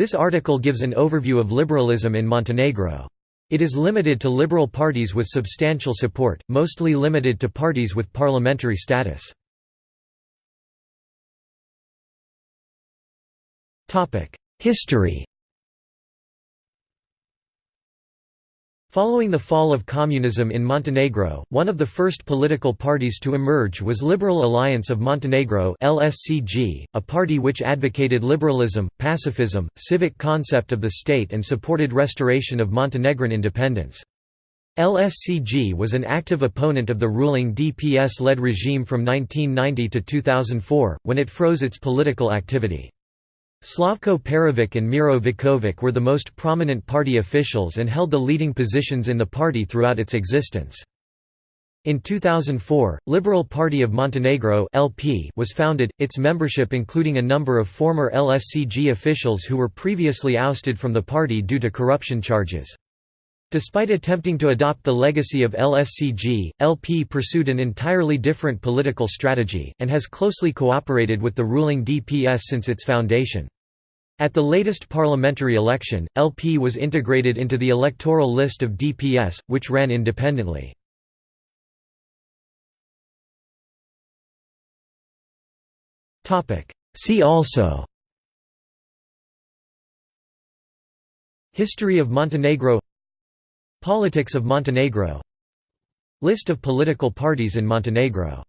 This article gives an overview of liberalism in Montenegro. It is limited to liberal parties with substantial support, mostly limited to parties with parliamentary status. History Following the fall of communism in Montenegro, one of the first political parties to emerge was Liberal Alliance of Montenegro (LSCG), a party which advocated liberalism, pacifism, civic concept of the state and supported restoration of Montenegrin independence. LSCG was an active opponent of the ruling DPS-led regime from 1990 to 2004, when it froze its political activity. Slavko Perovic and Miro Vukovic were the most prominent party officials and held the leading positions in the party throughout its existence. In 2004, Liberal Party of Montenegro (LP) was founded, its membership including a number of former LSCG officials who were previously ousted from the party due to corruption charges. Despite attempting to adopt the legacy of LSCG, LP pursued an entirely different political strategy, and has closely cooperated with the ruling DPS since its foundation. At the latest parliamentary election, LP was integrated into the electoral list of DPS, which ran independently. See also History of Montenegro Politics of Montenegro. List of political parties in Montenegro